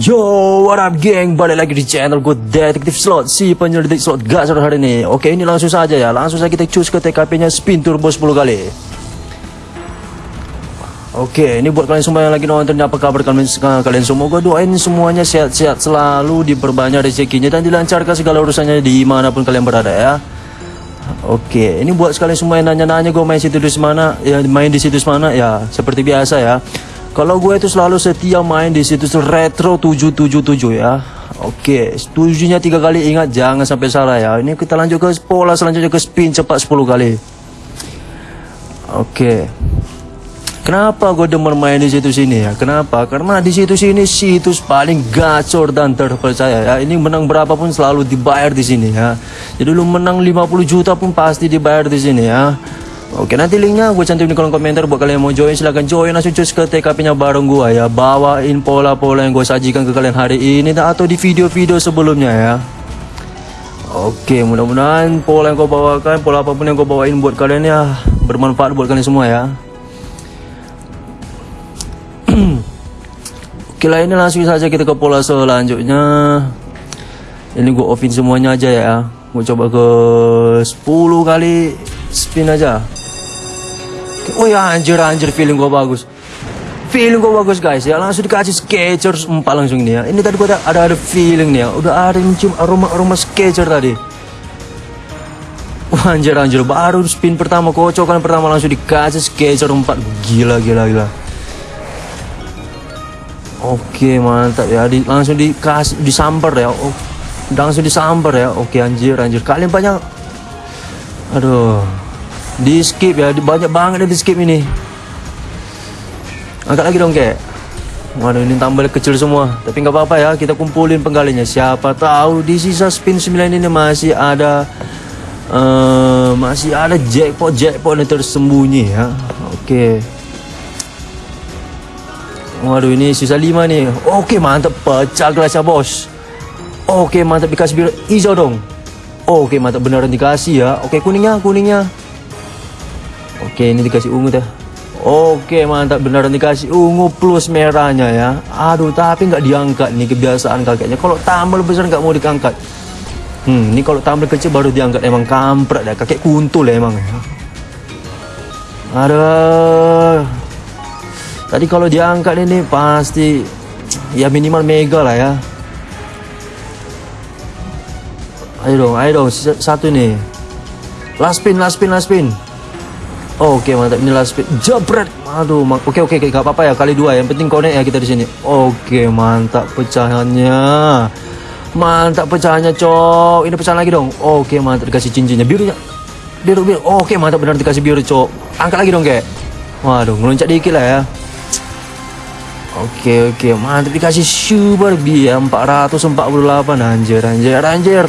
Yo, what up geng? Balik lagi di channel gue Detektif Slot. Si penyelidik slot gasor hari ini. Oke, ini langsung saja ya. Langsung saja kita cus ke TKP-nya spin turbo 10 kali. Oke, ini buat kalian semua yang lagi nonton Apa kabar kalian, kalian semua? Gue doain semuanya sehat-sehat selalu Diperbanyak rezekinya Dan dilancarkan segala urusannya Di mana pun kalian berada ya. Oke, ini buat sekalian semua yang nanya-nanya gue main situs mana, ya main di situs mana? Ya seperti biasa ya. Kalau gue itu selalu setia main di situs Retro 777 ya. Oke, setujunya tiga kali ingat jangan sampai salah ya. Ini kita lanjut ke pola selanjutnya ke spin cepat 10 kali. Oke. Kenapa gue demen main di situs ini ya? Kenapa? Karena di situs ini situs paling gacor dan terpercaya ya. Ini menang berapapun selalu dibayar di sini ya. Jadi lu menang 50 juta pun pasti dibayar di sini ya. Oke nanti linknya gue cantum di kolom komentar. Buat kalian yang mau join silahkan join. Langsung cus ke TKP nya bareng gue ya. Bawain pola-pola yang gue sajikan ke kalian hari ini atau di video-video sebelumnya ya. Oke mudah-mudahan pola yang gue bawakan pola apa pun yang gue bawain buat kalian ya bermanfaat buat kalian semua ya. Oke lah ini langsung saja kita ke pola selanjutnya. Ini gue offin semuanya aja ya. Gue coba ke 10 kali spin aja Oh ya anjir anjir feeling gue bagus. Feeling gue bagus guys ya. Langsung dikasih Skechers 4 langsung nih ya. Ini tadi gue ada, ada, ada feeling nih ya. Udah ada mencium aroma-aroma Skechers tadi. Wah anjir anjir. Baru spin pertama kocokan pertama langsung dikasih Skechers 4 Gila gila gila. Oke mantap ya. Di, Langsung dikasih disamper ya. Oh, Langsung disamper ya. Oke anjir anjir. Kalian banyak Aduh di skip ya banyak banget di skip ini. Angkat lagi dong kek. Waduh ini tambah kecil semua. Tapi nggak apa-apa ya kita kumpulin penggalinya. Siapa tahu di sisa spin 9 ini masih ada uh, Masih ada jackpot-jackpot yang tersembunyi ya. Oke. Waduh ini sisa 5 nih. Oke mantap. Pecah gelasnya bos. Oke mantap. Dikasih biru hijau dong. Oke mantap. Beneran dikasih ya. Oke kuningnya kuningnya Oke ini dikasih ungu dah. Oke mantap beneran dikasih ungu plus merahnya ya. Aduh tapi nggak diangkat nih kebiasaan kakeknya. Kalau tambal besar nggak mau diangkat. Hmm ini kalau tambal kecil baru diangkat. Emang kampret ya kakek kuntul ya emang ya. Aduh. Tadi kalau diangkat ini pasti Ya minimal mega lah ya. Ayo dong ayo dong satu nih Last spin last spin last spin Oke mantap. Ini last speed jebret. Aduh oke oke oke. Gak apa-apa ya. Kali dua yang penting connect ya kita di sini. Oke mantap pecahannya. Mantap pecahannya cok ini pecahan lagi dong. Oke mantap. Dikasih cincinnya. Birunya. Biru biru. Oke mantap. Benar dikasih biru cok angkat lagi dong kayak. Waduh ngeloncat dikit lah ya. Oke oke. Mantap. Dikasih super biar 448 anjir anjir anjir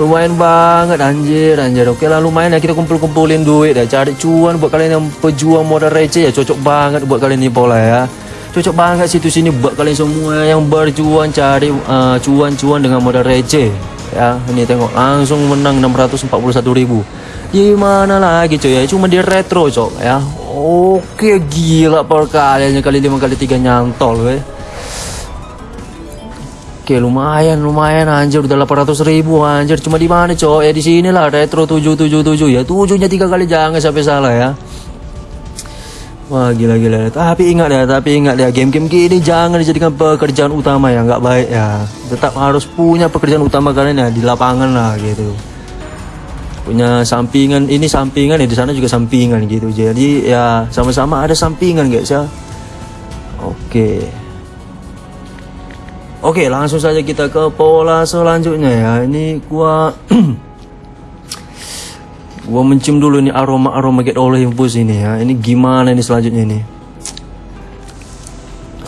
lumayan banget anjir anjir. Oke lah lumayan ya kita kumpul-kumpulin duit ya cari cuan buat kalian yang pejuang modal receh ya. Cocok banget buat kalian ini pola ya. Cocok banget situs ini buat kalian semua yang berjuang cari uh, cuan-cuan uh, dengan modal receh. Ya ini tengok langsung menang 641 ribu. Gimana lagi coy ya? Cuma di retro cok ya. Oke gila perkaliannya kali lima kali tiga nyantol weh Oke lumayan lumayan anjir. Udah 800 ribu anjir. Cuma di mana cowok? Ya di sini lah retro 777 ya tujuhnya tiga kali jangan sampai salah ya. Wah gila gila. Tapi ingat ya tapi ingat ya. Game-game gini jangan dijadikan pekerjaan utama ya. Nggak baik ya. Tetap harus punya pekerjaan utama kalian ya di lapangan lah gitu. Punya sampingan ini sampingan ya di sana juga sampingan gitu. Jadi ya sama-sama ada sampingan guys ya. Oke Oke langsung saja kita ke pola selanjutnya ya. Ini gua Gua mencium dulu nih aroma-aroma get oleh infus ini ya. Ini gimana ini selanjutnya ini?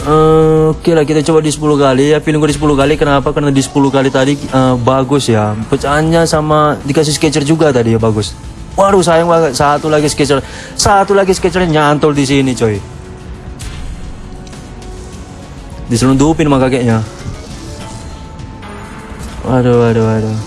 Uh, Oke lah kita coba di 10 kali ya. Feeling gue di 10 kali kenapa? Karena di 10 kali tadi uh, bagus ya. Pecahannya sama dikasih sketcher juga tadi ya bagus. Waduh sayang banget. Satu lagi sketcher. Satu lagi sketchernya nyantol di sini coy. Diselundupin sama kakeknya Waduh, waduh, waduh.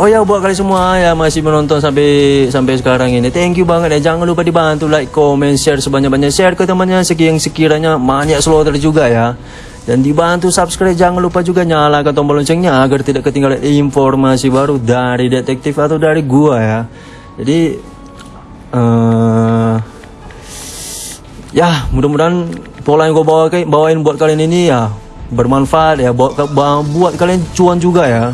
Oh ya buat kalian semua yang masih menonton sampai sampai sekarang ini, thank you banget ya. Jangan lupa dibantu like, comment, share sebanyak-banyak share ke temannya yang sekiranya banyak slotter juga ya. Dan dibantu subscribe, jangan lupa juga nyalakan tombol loncengnya agar tidak ketinggalan informasi baru dari detektif atau dari gua ya. Jadi eh ya mudah-mudahan pola yang gue bawa bawain buat kalian ini ya bermanfaat ya. Buat buat kalian cuan juga ya.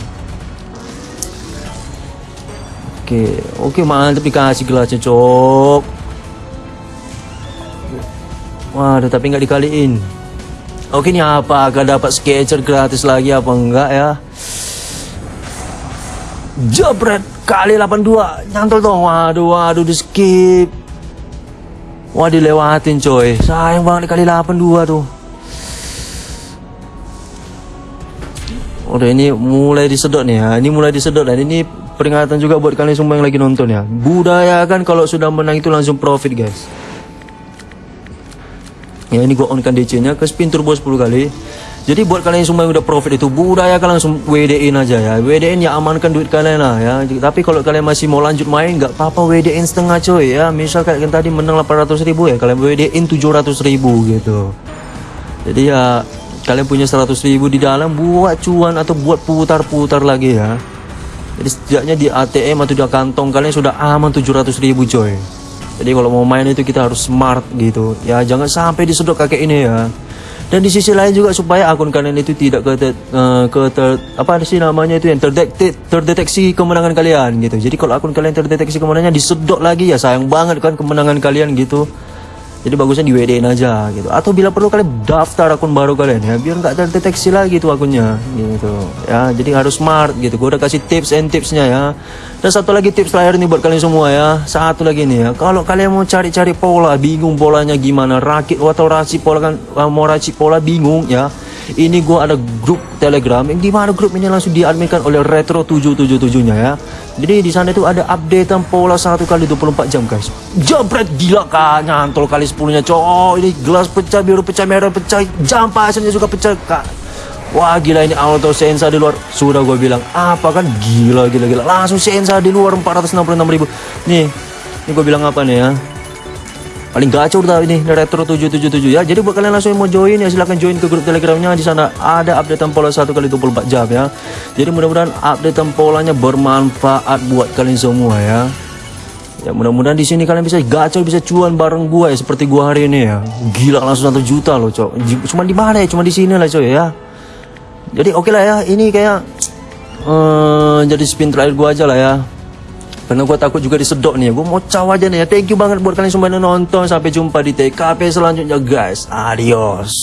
Oke oke mantap dikasih gelasnya cok. Waduh tapi nggak dikaliin. Oke ini apa? Agak dapat sketcher gratis lagi apa enggak ya? Jebret kali 82 nyantol dong. Waduh waduh di skip. Wah dilewatin coy. Sayang banget kali 82 tuh Udah ini mulai disedot nih ya. Ini mulai disedot dan ini peringatan juga buat kalian semua yang lagi nonton ya. Budayakan kalau sudah menang itu langsung profit guys. Ya ini gua on kan DC nya ke spin turbo 10 kali. Jadi buat kalian semua yang udah profit itu budayakan langsung WD-in aja ya. WD-in ya amankan duit kalian lah ya. Tapi kalau kalian masih mau lanjut main nggak apa-apa WD-in setengah coy ya. Misal kalian tadi menang 800 ribu ya kalian WD-in 700 ribu gitu. Jadi ya kalian punya 100 ribu di dalam buat cuan atau buat putar-putar lagi ya. Jadi setidaknya di ATM atau di kantong kalian sudah aman 700 ribu coy. Jadi kalau mau main itu kita harus smart gitu. Ya jangan sampai disedot kakek ini ya. Dan di sisi lain juga supaya akun kalian itu tidak ke, uh, ke ter, apa sih namanya itu yang terdeteksi, terdeteksi kemenangan kalian gitu. Jadi kalau akun kalian terdeteksi kemenangannya disedot lagi ya sayang banget kan kemenangan kalian gitu jadi bagusnya di WD aja gitu. Atau bila perlu kalian daftar akun baru kalian ya biar nggak terdeteksi lagi tuh akunnya gitu. Ya jadi harus smart gitu. Gue udah kasih tips and tipsnya ya. Dan satu lagi tips terakhir nih buat kalian semua ya. Satu lagi nih ya. Kalau kalian mau cari-cari pola bingung polanya gimana rakit atau racik pola kan mau racik pola bingung ya ini gue ada grup telegram. Yang di mana grup ini? Langsung diadminkan oleh retro 777 nya ya. Jadi di sana itu ada updatean pola satu kali 24 jam guys. Jabret gila kak. Nyantol kali 10 nya cowok. Ini gelas pecah biru pecah merah pecah. Jam pasirnya juga pecah kak. Wah gila ini auto sensa di luar. Sudah gue bilang apa kan? Gila gila gila. Langsung sensa di luar 466 ribu. Nih Ini gue bilang apa nih ya paling gacor dah ini retro 777 ya. Jadi buat kalian langsung mau join ya silahkan join ke grup telegramnya. Di sana ada update pola satu kali 24 jam ya. Jadi mudah-mudahan update polanya bermanfaat buat kalian semua ya. Ya mudah-mudahan di sini kalian bisa gacor bisa cuan bareng gua ya seperti gua hari ini ya. Gila langsung satu juta loh cok. Cuma di mana ya? Cuma di sini lah cok ya. Jadi oke okay lah ya ini kayak uh, jadi spin terakhir gua aja lah ya karena gue takut juga disedot nih Gue mau caw aja nih ya. Thank you banget buat kalian semua yang nonton. Sampai jumpa di TKP selanjutnya guys. Adios